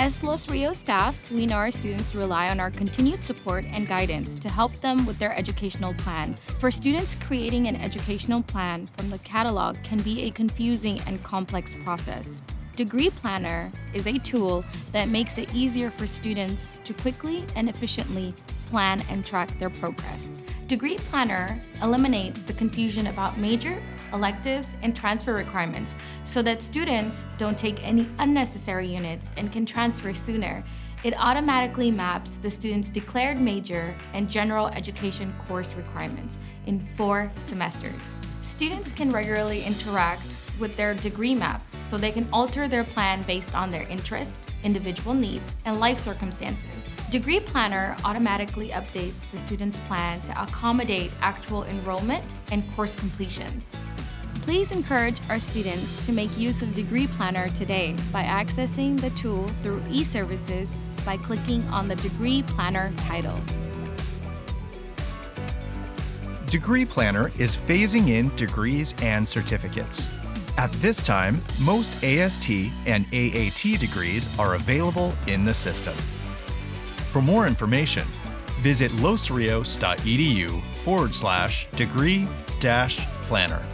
As Los Rios staff, we know our students rely on our continued support and guidance to help them with their educational plan. For students, creating an educational plan from the catalog can be a confusing and complex process. Degree Planner is a tool that makes it easier for students to quickly and efficiently plan and track their progress. Degree Planner eliminates the confusion about major, electives, and transfer requirements so that students don't take any unnecessary units and can transfer sooner. It automatically maps the student's declared major and general education course requirements in four semesters. Students can regularly interact with their degree map so they can alter their plan based on their interests, individual needs, and life circumstances. Degree Planner automatically updates the student's plan to accommodate actual enrollment and course completions. Please encourage our students to make use of Degree Planner today by accessing the tool through eServices by clicking on the Degree Planner title. Degree Planner is phasing in degrees and certificates. At this time, most AST and AAT degrees are available in the system. For more information, visit losrios.edu forward slash degree dash planner.